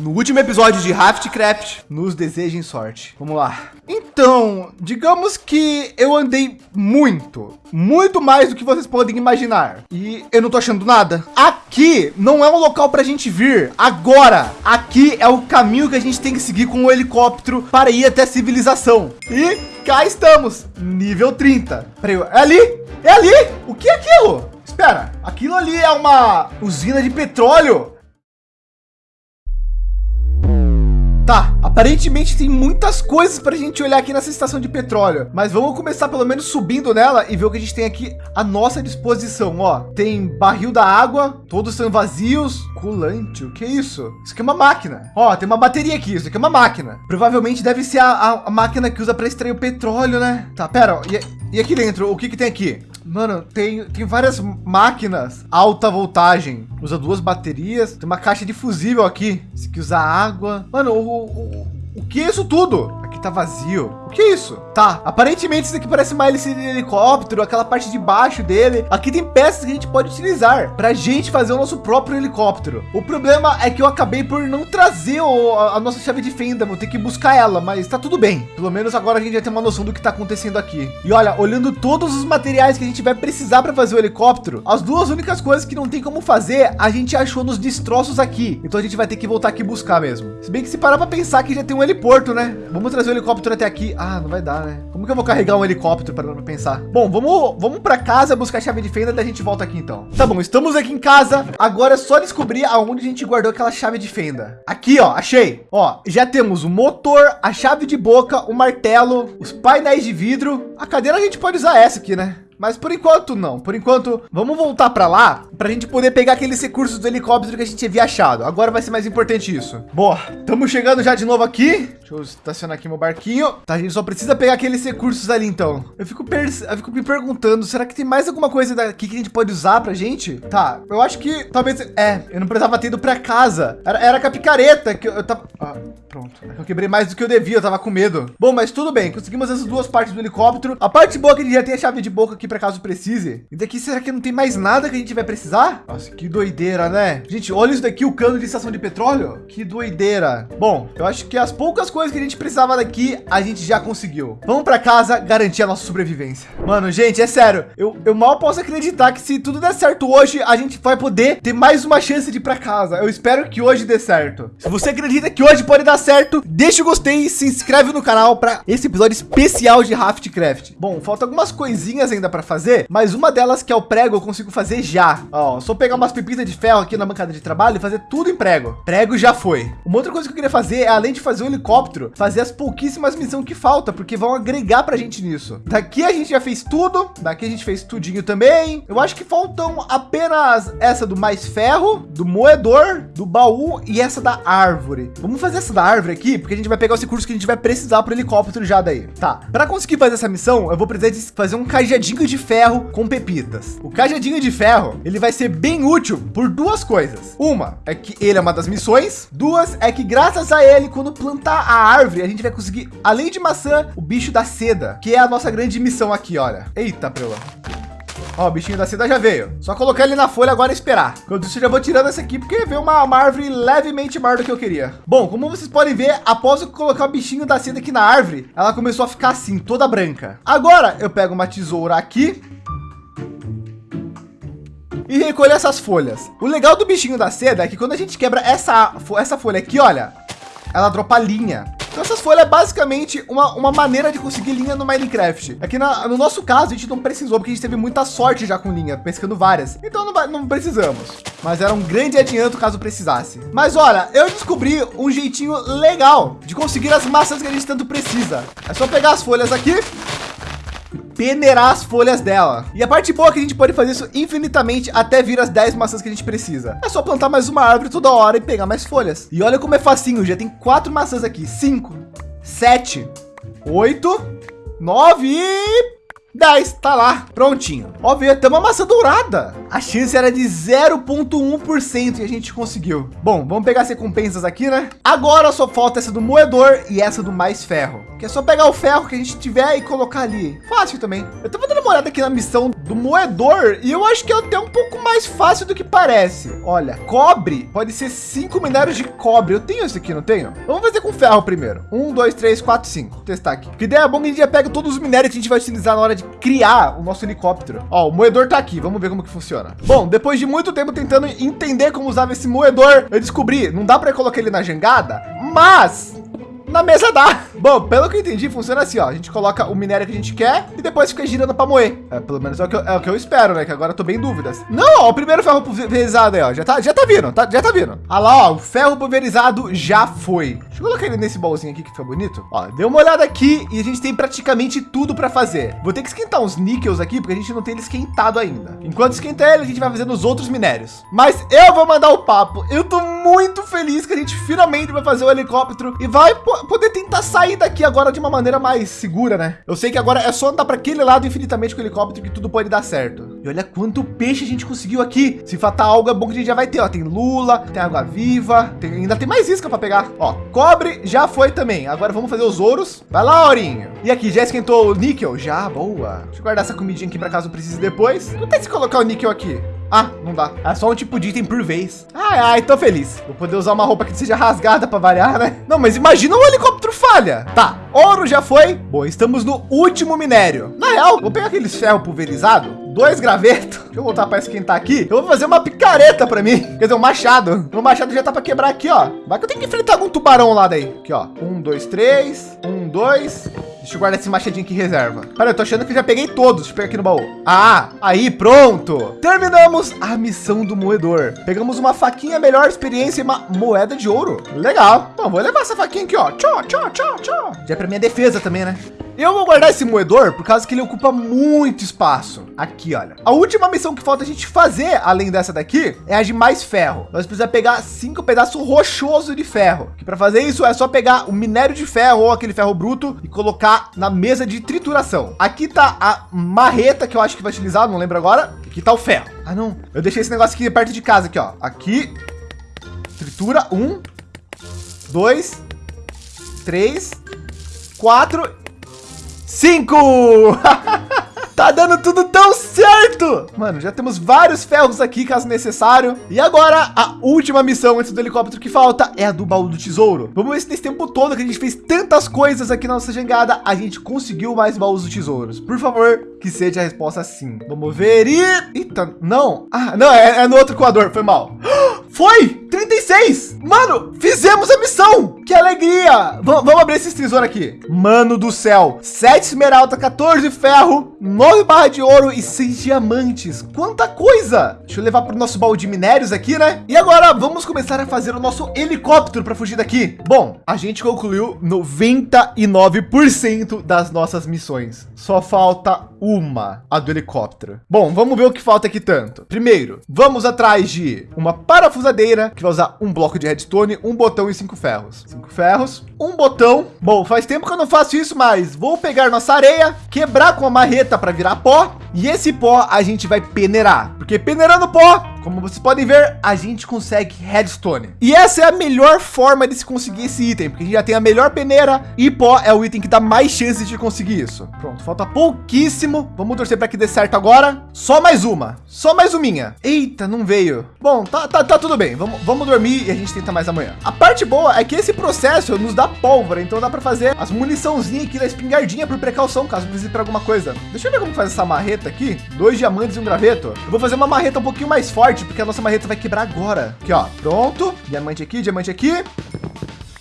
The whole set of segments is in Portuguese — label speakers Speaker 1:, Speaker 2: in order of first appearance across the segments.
Speaker 1: no último episódio de Raftcraft, nos desejem sorte. Vamos lá. Então, digamos que eu andei muito, muito mais do que vocês podem imaginar. E eu não tô achando nada. Aqui não é um local para a gente vir agora. Aqui é o caminho que a gente tem que seguir com o helicóptero para ir até a civilização. E cá estamos, nível 30. Peraí, é ali? É ali? O que é aquilo? Espera, aquilo ali é uma usina de petróleo. Tá, aparentemente tem muitas coisas para a gente olhar aqui nessa estação de petróleo, mas vamos começar pelo menos subindo nela e ver o que a gente tem aqui à nossa disposição. Ó, tem barril da água, todos são vazios, colante, o que é isso? Isso aqui é uma máquina. Ó, tem uma bateria aqui, isso aqui é uma máquina. Provavelmente deve ser a, a, a máquina que usa para extrair o petróleo, né? Tá, pera, ó, e, e aqui dentro, o que que tem aqui? Mano, tem, tem várias máquinas alta voltagem. Usa duas baterias. Tem uma caixa de fusível aqui. Esse aqui usa água. Mano, o, o, o que é isso tudo? Aqui tá vazio. O que é isso? Tá, aparentemente isso aqui parece uma hélice de helicóptero, aquela parte de baixo dele. Aqui tem peças que a gente pode utilizar para a gente fazer o nosso próprio helicóptero. O problema é que eu acabei por não trazer o, a, a, nossa chave de fenda, vou ter que buscar ela, mas tá tudo bem. Pelo menos agora a gente já tem uma noção do que tá acontecendo aqui. E olha, olhando todos os materiais que a gente vai precisar para fazer o helicóptero, as duas únicas coisas que não tem como fazer, a gente achou nos destroços aqui. Então a gente vai ter que voltar aqui buscar mesmo. Se bem que se parar para pensar que já tem um heliporto, né? Vamos trazer o helicóptero até aqui. Ah, não vai dar, né? Como que eu vou carregar um helicóptero para pensar? Bom, vamos, vamos para casa buscar a chave de fenda, daí a gente volta aqui então. Tá bom, estamos aqui em casa. Agora é só descobrir aonde a gente guardou aquela chave de fenda. Aqui, ó, achei. Ó, já temos o motor, a chave de boca, o martelo, os painéis de vidro. A cadeira a gente pode usar essa aqui, né? Mas por enquanto não. Por enquanto, vamos voltar para lá para a gente poder pegar aqueles recursos do helicóptero que a gente havia achado. Agora vai ser mais importante isso. Boa, estamos chegando já de novo aqui. Deixa eu estacionar aqui meu barquinho. Tá, a gente só precisa pegar aqueles recursos ali então. Eu fico, eu fico me perguntando, será que tem mais alguma coisa daqui que a gente pode usar pra gente? Tá, eu acho que talvez... É, eu não precisava ter ido para casa. Era, era com a picareta que eu, eu tava... Ah, pronto. É eu quebrei mais do que eu devia, eu tava com medo. Bom, mas tudo bem. Conseguimos essas duas partes do helicóptero. A parte boa é que ele já tem a chave de boca aqui para caso precise. E daqui será que não tem mais nada que a gente vai precisar? Nossa, que doideira, né? Gente, olha isso daqui, o cano de estação de petróleo. Que doideira. Bom, eu acho que as poucas coisas que a gente precisava daqui, a gente já conseguiu. Vamos para casa garantir a nossa sobrevivência. Mano, gente, é sério. Eu, eu mal posso acreditar que se tudo der certo hoje, a gente vai poder ter mais uma chance de ir para casa. Eu espero que hoje dê certo. Se você acredita que hoje pode dar certo, deixa o gostei e se inscreve no canal para esse episódio especial de Raftcraft. Bom, falta algumas coisinhas ainda para fazer mas uma delas que é o prego eu consigo fazer já. Ó, só pegar umas pepitas de ferro aqui na bancada de trabalho e fazer tudo em prego. Prego já foi. Uma outra coisa que eu queria fazer é, além de fazer o helicóptero, fazer as pouquíssimas missões que falta, porque vão agregar para a gente nisso. Daqui a gente já fez tudo, daqui a gente fez tudinho também. Eu acho que faltam apenas essa do mais ferro, do moedor, do baú e essa da árvore. Vamos fazer essa da árvore aqui, porque a gente vai pegar os recursos que a gente vai precisar para o helicóptero já daí. Tá, para conseguir fazer essa missão, eu vou precisar de fazer um cajadinho de ferro com pepitas. O cajadinho de ferro, ele vai ser bem útil por duas coisas. Uma é que ele é uma das missões. Duas é que graças a ele, quando plantar a árvore, a gente vai conseguir, além de maçã, o bicho da seda, que é a nossa grande missão aqui, olha. Eita, prela. Ó, o bichinho da seda já veio. Só colocar ele na folha agora e esperar. Quando isso, já vou tirando essa aqui, porque veio uma, uma, árvore levemente maior do que eu queria. Bom, como vocês podem ver, após eu colocar o bichinho da seda aqui na árvore, ela começou a ficar assim, toda branca. Agora, eu pego uma tesoura aqui e recolher essas folhas. O legal do bichinho da seda é que quando a gente quebra essa, essa folha aqui, olha, ela dropa linha. Essas folhas é basicamente uma, uma maneira de conseguir linha no Minecraft. Aqui na, no nosso caso, a gente não precisou, porque a gente teve muita sorte já com linha, pescando várias. Então não, não precisamos. Mas era um grande adianto caso precisasse. Mas olha, eu descobri um jeitinho legal de conseguir as massas que a gente tanto precisa. É só pegar as folhas aqui, peneirar as folhas dela. E a parte boa é que a gente pode fazer isso infinitamente até vir as 10 maçãs que a gente precisa. É só plantar mais uma árvore toda hora e pegar mais folhas. E olha como é facinho, já tem quatro maçãs aqui. Cinco, sete, oito, nove e 10, tá lá, prontinho. Ó, veio até uma maçã dourada. A chance era de 0,1% e a gente conseguiu. Bom, vamos pegar as recompensas aqui, né? Agora só falta essa do moedor e essa do mais ferro. Que é só pegar o ferro que a gente tiver e colocar ali. Fácil também. Eu tava dando uma olhada aqui na missão do moedor e eu acho que é até um pouco mais fácil do que parece. Olha, cobre pode ser cinco minérios de cobre. Eu tenho esse aqui, não tenho? Vamos fazer com ferro primeiro. Um, dois, três, quatro, cinco. Vou testar aqui. Que ideia bom que a gente já pega todos os minérios que a gente vai utilizar na hora de criar o nosso helicóptero. Ó, o moedor tá aqui. Vamos ver como que funciona. Bom, depois de muito tempo tentando entender como usava esse moedor, eu descobri, não dá para colocar ele na jangada, mas na mesa dá. Bom, pelo que eu entendi, funciona assim, ó. A gente coloca o minério que a gente quer e depois fica girando para moer. É, pelo menos é o, que eu, é o que eu espero, né? Que agora eu tô bem em dúvidas. Não, ó, o primeiro ferro pulverizado aí, ó. Já tá, já tá vindo, tá, já tá vindo. Ah lá, ó, o ferro pulverizado já foi. Deixa eu colocar ele nesse bolzinho aqui que fica bonito. Ó, deu uma olhada aqui e a gente tem praticamente tudo para fazer. Vou ter que esquentar uns níqueis aqui, porque a gente não tem ele esquentado ainda. Enquanto esquentar ele, a gente vai fazendo os outros minérios. Mas eu vou mandar o papo. Eu tô muito feliz que a gente finalmente vai fazer o helicóptero e vai poder tentar sair daqui agora de uma maneira mais segura, né? Eu sei que agora é só andar para aquele lado infinitamente com o helicóptero que tudo pode dar certo. E olha quanto peixe a gente conseguiu aqui. Se faltar algo é bom que a gente já vai ter, ó. Tem lula, tem água viva, tem, ainda tem mais isca para pegar. Ó, cobre já foi também. Agora vamos fazer os ouros. Vai lá, Aurinho. E aqui, já esquentou o níquel? Já, boa. Deixa eu guardar essa comidinha aqui para caso precise depois. Não tem se colocar o níquel aqui. Ah, não dá. É só um tipo de item por vez. Ai, ai, tô feliz. Vou poder usar uma roupa que seja rasgada para variar, né? Não, mas imagina um helicóptero falha. Tá, ouro já foi. Bom, estamos no último minério. Na real, vou pegar aqueles ferro pulverizado, dois gravetos. Deixa eu voltar para esquentar aqui. Eu vou fazer uma picareta para mim. Quer dizer, um machado. O machado já tá para quebrar aqui, ó. Vai que eu tenho que enfrentar algum tubarão lá daí. Aqui, ó. Um, dois, três. Um, dois. Deixa eu guardar esse machadinho aqui em reserva. Pera, eu tô achando que já peguei todos. Deixa eu pegar aqui no baú. Ah, aí, pronto. Terminamos a missão do moedor. Pegamos uma faquinha, melhor experiência e uma moeda de ouro. Legal. Bom, vou levar essa faquinha aqui, ó. Tchau, tchau, tchau, tchau. Já é pra minha defesa também, né? Eu vou guardar esse moedor por causa que ele ocupa muito espaço. Aqui, olha. A última missão que falta a gente fazer, além dessa daqui, é a de mais ferro. Nós precisamos pegar cinco pedaços rochosos de ferro. Que para fazer isso é só pegar o minério de ferro ou aquele ferro bruto e colocar na mesa de trituração. Aqui tá a marreta que eu acho que vai utilizar, não lembro agora. Aqui tá o ferro. Ah, não. Eu deixei esse negócio aqui perto de casa aqui, ó. Aqui. Tritura. Um. Dois. Três. Quatro Cinco! tá dando tudo tão certo! Mano, já temos vários ferros aqui, caso necessário. E agora, a última missão antes do helicóptero que falta é a do baú do tesouro. Vamos ver se nesse tempo todo que a gente fez tantas coisas aqui na nossa jangada, a gente conseguiu mais baús do tesouros. Por favor, que seja a resposta sim. Vamos ver e... Eita, não. Ah, não, é, é no outro coador, foi mal. Foi! 36! Mano, fizemos a missão! Que alegria! V vamos abrir esse tesouro aqui. Mano do céu! 7 esmeralda, 14 ferro, 9 barra de ouro e 6 diamantes. Quanta coisa! Deixa eu levar para o nosso baú de minérios aqui, né? E agora vamos começar a fazer o nosso helicóptero para fugir daqui. Bom, a gente concluiu 99% das nossas missões. Só falta uma, a do helicóptero. Bom, vamos ver o que falta aqui tanto. Primeiro, vamos atrás de uma parafusadeira que vai usar um bloco de redstone, um botão e cinco ferros. Cinco ferros, um botão. Bom, faz tempo que eu não faço isso, mas vou pegar nossa areia, quebrar com a marreta para virar pó e esse pó a gente vai peneirar, porque peneirando pó como vocês podem ver, a gente consegue redstone. E essa é a melhor forma de se conseguir esse item, porque a gente já tem a melhor peneira e pó é o item que dá mais chances de conseguir isso. Pronto, falta pouquíssimo. Vamos torcer para que dê certo agora. Só mais uma, só mais uma. Eita, não veio. Bom, tá, tá, tá tudo bem. Vamos, vamos dormir e a gente tenta mais amanhã. A parte boa é que esse processo nos dá pólvora, então dá para fazer as muniçãozinhas aqui da espingardinha por precaução, caso precise para alguma coisa. Deixa eu ver como faz essa marreta aqui. Dois diamantes e um graveto. Eu vou fazer uma marreta um pouquinho mais forte forte, porque a nossa marreta vai quebrar agora. Aqui, ó. Pronto. Diamante aqui, diamante aqui.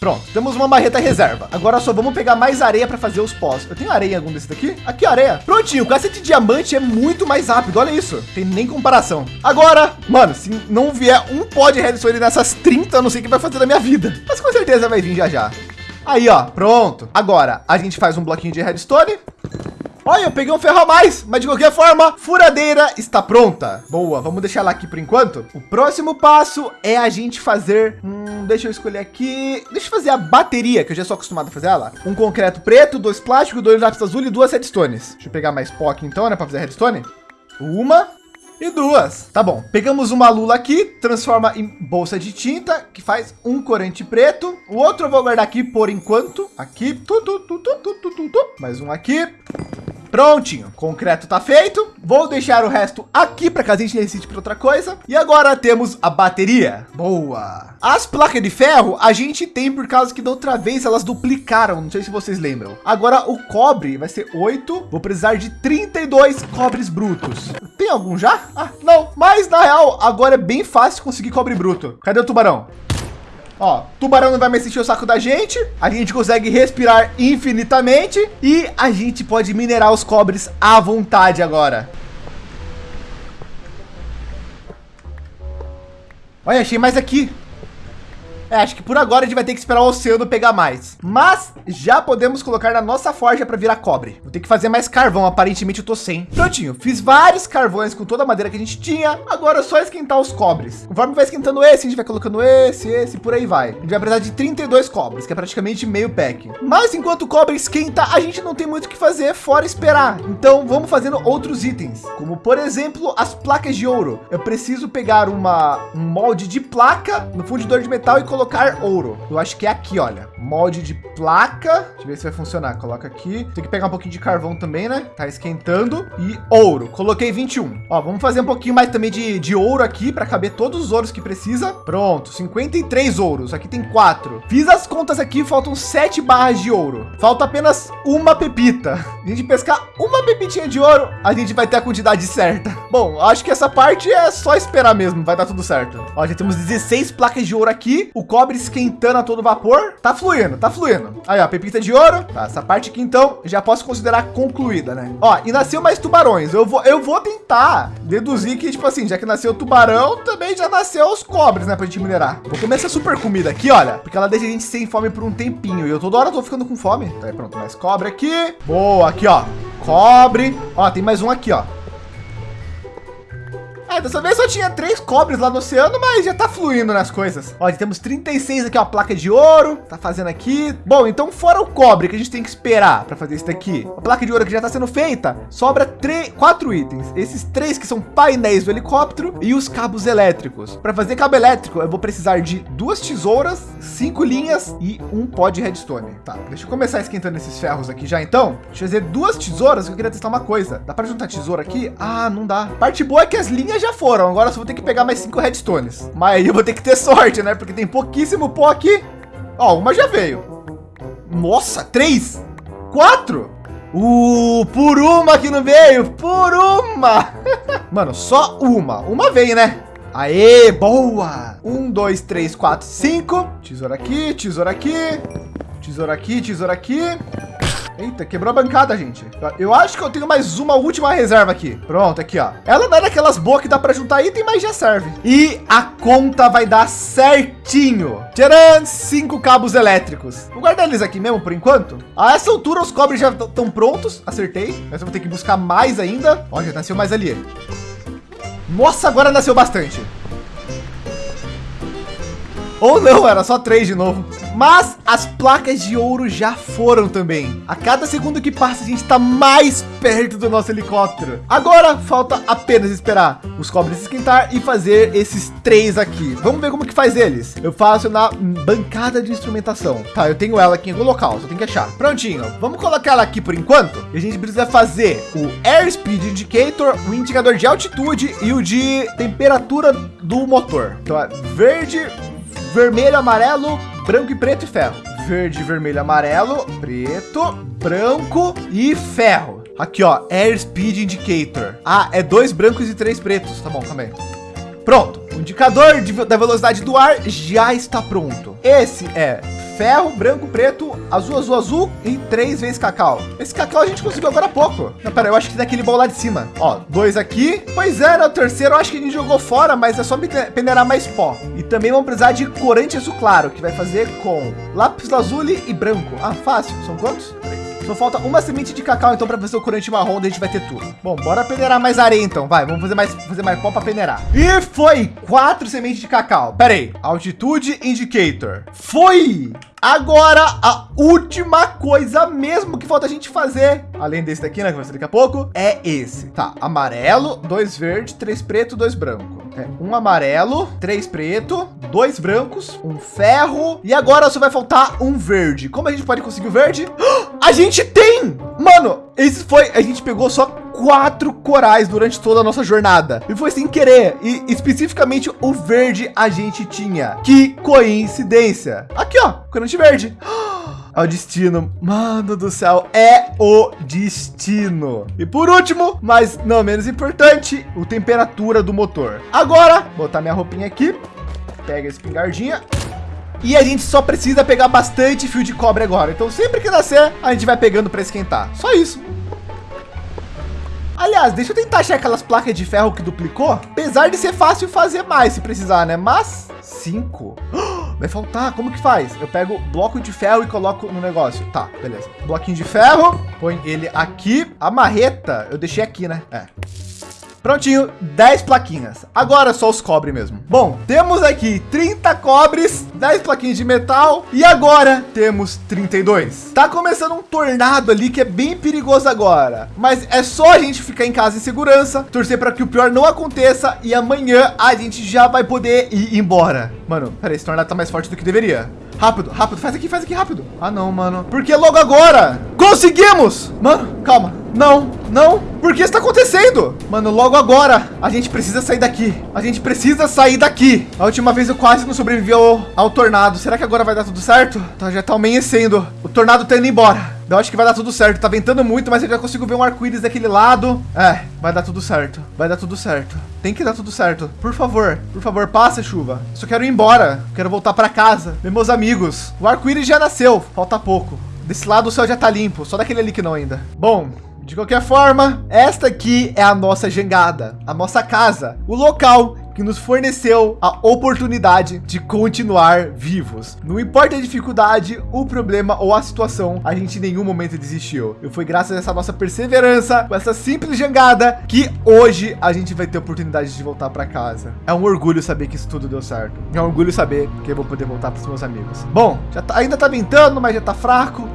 Speaker 1: Pronto, temos uma marreta reserva. Agora só vamos pegar mais areia para fazer os pós. Eu tenho areia em algum desses daqui? Aqui, areia. Prontinho, o cacete de diamante é muito mais rápido. Olha isso, tem nem comparação. Agora, mano, se não vier um pó de redstone nessas 30, eu não sei o que vai fazer da minha vida. Mas com certeza vai vir já já. Aí, ó, pronto. Agora, a gente faz um bloquinho de redstone. Olha, eu peguei um ferro a mais, mas de qualquer forma, furadeira está pronta. Boa, vamos deixar ela aqui por enquanto. O próximo passo é a gente fazer, hum, deixa eu escolher aqui, deixa eu fazer a bateria, que eu já sou acostumado a fazer ela. Um concreto preto, dois plásticos, dois lápis azul e duas redstones. Deixa eu pegar mais pó aqui então, né, para fazer redstone. Uma, e duas. Tá bom. Pegamos uma lula aqui, transforma em bolsa de tinta, que faz um corante preto. O outro eu vou guardar aqui por enquanto. Aqui. Tu, tu, tu. Mais um aqui. Prontinho, concreto tá feito. Vou deixar o resto aqui para caso a gente necessite para outra coisa. E agora temos a bateria. Boa. As placas de ferro a gente tem por causa que da outra vez elas duplicaram. Não sei se vocês lembram. Agora o cobre vai ser 8. Vou precisar de 32 cobres brutos. Tem algum já? Ah, não. Mas na real, agora é bem fácil conseguir cobre bruto. Cadê o tubarão? Ó, tubarão não vai mais encher o saco da gente. A gente consegue respirar infinitamente e a gente pode minerar os cobres à vontade agora. Olha, achei mais aqui. É, acho que por agora a gente vai ter que esperar o oceano pegar mais. Mas já podemos colocar na nossa forja para virar cobre. Vou ter que fazer mais carvão. Aparentemente eu tô sem. Prontinho. Fiz vários carvões com toda a madeira que a gente tinha. Agora é só esquentar os cobres. Conforme vai esquentando esse, a gente vai colocando esse, esse, por aí vai. A gente vai precisar de 32 cobres, que é praticamente meio pack. Mas enquanto o cobre esquenta, a gente não tem muito o que fazer fora esperar. Então vamos fazendo outros itens, como por exemplo, as placas de ouro. Eu preciso pegar uma, um molde de placa no fundidor de metal e colocar colocar ouro. Eu acho que é aqui, olha. Molde de placa. Deixa eu ver se vai funcionar. Coloca aqui. Tem que pegar um pouquinho de carvão também, né? Tá esquentando. E ouro. Coloquei 21. Ó, vamos fazer um pouquinho mais também de, de ouro aqui para caber todos os ouros que precisa. Pronto. 53 ouros. Aqui tem quatro. Fiz as contas aqui. Faltam sete barras de ouro. Falta apenas uma pepita. A gente pescar uma pepitinha de ouro, a gente vai ter a quantidade certa. Bom, acho que essa parte é só esperar mesmo. Vai dar tudo certo. Ó, já temos 16 placas de ouro aqui. O cobre esquentando a todo vapor. Tá fluindo, tá fluindo. Aí, ó, pepita de ouro. Tá, essa parte aqui, então, já posso considerar concluída, né? Ó, e nasceu mais tubarões. Eu vou, eu vou tentar deduzir que, tipo assim, já que nasceu tubarão, também já nasceu os cobres, né? Pra gente minerar. Vou comer essa super comida aqui, olha. Porque ela deixa a gente sem fome por um tempinho. E eu toda hora tô ficando com fome. Tá aí, pronto. Mais cobre aqui. Boa, aqui, ó. Cobre. Ó, tem mais um aqui, ó. É, dessa vez só tinha três cobres lá no oceano, mas já tá fluindo nas coisas. Ó, temos 36 aqui, ó, placa de ouro, tá fazendo aqui. Bom, então fora o cobre que a gente tem que esperar para fazer isso daqui, a placa de ouro que já tá sendo feita, sobra três, quatro itens. Esses três que são painéis do helicóptero e os cabos elétricos. Para fazer cabo elétrico, eu vou precisar de duas tesouras, cinco linhas e um pó de redstone. Tá, deixa eu começar esquentando esses ferros aqui já então. Deixa eu fazer duas tesouras, eu queria testar uma coisa. Dá para juntar tesoura aqui? Ah, não dá. Parte boa é que as linhas já foram. Agora só vou ter que pegar mais cinco redstones. Mas aí eu vou ter que ter sorte, né? Porque tem pouquíssimo pó aqui. Ó, uma já veio. Nossa, três, quatro. Uh, por uma que não veio, por uma. Mano, só uma. Uma veio, né? Aê, boa. Um, dois, três, quatro, cinco. Tesoura aqui, tesoura aqui. Tesoura aqui, tesoura aqui. Eita, quebrou a bancada, gente. Eu acho que eu tenho mais uma última reserva aqui. Pronto, aqui, ó. Ela não é daquelas boas que dá para juntar item, mas já serve. E a conta vai dar certinho. Tcharam! Cinco cabos elétricos. Vou guardar eles aqui mesmo por enquanto. A essa altura, os cobres já estão prontos. Acertei. Mas eu vou ter que buscar mais ainda. Ó, já nasceu mais ali. Nossa, agora nasceu bastante. Ou não, era só três de novo. Mas as placas de ouro já foram também. A cada segundo que passa, a gente está mais perto do nosso helicóptero. Agora falta apenas esperar os cobres esquentar e fazer esses três aqui. Vamos ver como que faz eles. Eu faço na bancada de instrumentação. Tá, eu tenho ela aqui em algum local, só tem que achar. Prontinho. Vamos colocar ela aqui por enquanto. E a gente precisa fazer o Airspeed Indicator, o indicador de altitude e o de temperatura do motor. Então é verde, vermelho, amarelo, branco e preto e ferro. Verde, vermelho, amarelo, preto, branco e ferro. Aqui, ó, Airspeed Indicator. Ah, é dois brancos e três pretos. Tá bom, também. Pronto. O indicador de, da velocidade do ar já está pronto. Esse é ferro, branco, preto, azul, azul, azul e três vezes cacau. Esse cacau a gente conseguiu agora há pouco. Não, pera, eu acho que daquele bom lá de cima. Ó, dois aqui. Pois é, no terceiro eu acho que a gente jogou fora, mas é só peneirar mais pó. E também vamos precisar de corante azul claro, que vai fazer com lápis lazuli e branco. Ah, fácil. São quantos? Só falta uma semente de cacau, então, para fazer o corante marrom, a gente vai ter tudo. Bom, bora peneirar mais areia, então. Vai, vamos fazer mais, fazer mais pó para peneirar. E foi quatro sementes de cacau. Pera aí, altitude indicator. Foi! Agora, a última coisa mesmo que falta a gente fazer, além desse daqui, né, que vai ser daqui a pouco, é esse. Tá, amarelo, dois verde, três preto, dois branco. É, um amarelo, três preto, dois brancos, um ferro e agora só vai faltar um verde. Como a gente pode conseguir o verde? A gente tem! Mano, esse foi, a gente pegou só quatro corais durante toda a nossa jornada. E foi sem querer. E especificamente o verde a gente tinha. Que coincidência. Aqui, ó, corante verde. O destino. Mano do céu, é o destino. E por último, mas não menos importante, o temperatura do motor. Agora, botar minha roupinha aqui. Pega a espingardinha. E a gente só precisa pegar bastante fio de cobre agora. Então sempre que nascer, a gente vai pegando para esquentar. Só isso. Aliás, deixa eu tentar achar aquelas placas de ferro que duplicou. Apesar de ser fácil fazer mais se precisar, né? Mas cinco. Vai faltar. Como que faz? Eu pego bloco de ferro e coloco no negócio. Tá, beleza. Bloquinho de ferro. Põe ele aqui. A marreta eu deixei aqui, né? É. Prontinho, 10 plaquinhas. Agora só os cobre mesmo. Bom, temos aqui 30 cobres, 10 plaquinhas de metal e agora temos 32. Tá começando um tornado ali que é bem perigoso agora, mas é só a gente ficar em casa em segurança, torcer para que o pior não aconteça e amanhã a gente já vai poder ir embora. Mano, peraí, esse tornado tá mais forte do que deveria. Rápido, rápido, faz aqui, faz aqui rápido. Ah, não, mano. Porque logo agora conseguimos. Mano, calma. Não, não. Por que está acontecendo? Mano, logo agora a gente precisa sair daqui. A gente precisa sair daqui. A última vez eu quase não sobrevivi ao, ao tornado. Será que agora vai dar tudo certo? Tá, já tá amanhecendo. O tornado tá indo embora. Eu acho que vai dar tudo certo. Tá ventando muito, mas eu já consigo ver um arco-íris daquele lado. É, vai dar tudo certo. Vai dar tudo certo. Tem que dar tudo certo. Por favor, por favor, passa chuva. Só quero ir embora. Quero voltar para casa. Meus amigos. O arco-íris já nasceu. Falta pouco. Desse lado o céu já tá limpo. Só daquele ali que não ainda. Bom, de qualquer forma, esta aqui é a nossa jangada, a nossa casa, o local que nos forneceu a oportunidade de continuar vivos. Não importa a dificuldade, o problema ou a situação, a gente em nenhum momento desistiu. E foi graças a essa nossa perseverança, com essa simples jangada, que hoje a gente vai ter oportunidade de voltar para casa. É um orgulho saber que isso tudo deu certo. É um orgulho saber que eu vou poder voltar para os meus amigos. Bom, já tá, ainda tá ventando, mas já tá fraco.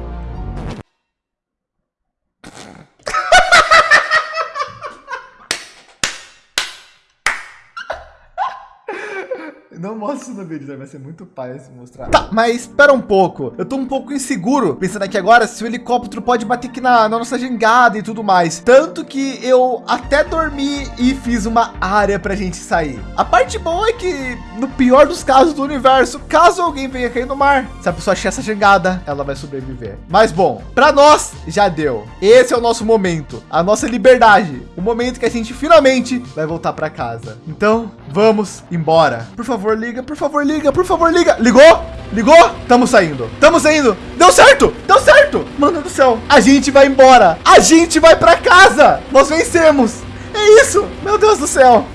Speaker 1: Não mostra isso no vídeo, né? vai ser muito pai se mostrar. Tá, mas espera um pouco. Eu tô um pouco inseguro pensando aqui agora se o helicóptero pode bater aqui na, na nossa jangada e tudo mais. Tanto que eu até dormi e fiz uma área pra gente sair. A parte boa é que, no pior dos casos do universo, caso alguém venha cair no mar, se a pessoa achar essa jangada, ela vai sobreviver. Mas bom, para nós já deu. Esse é o nosso momento, a nossa liberdade, o momento que a gente finalmente vai voltar para casa. Então, vamos embora. Por favor, favor, liga. Por favor, liga. Por favor, liga. Ligou? Ligou? Tamo saindo. Tamo saindo. Deu certo. Deu certo. Mano do céu. A gente vai embora. A gente vai para casa. Nós vencemos. É isso. Meu Deus do céu.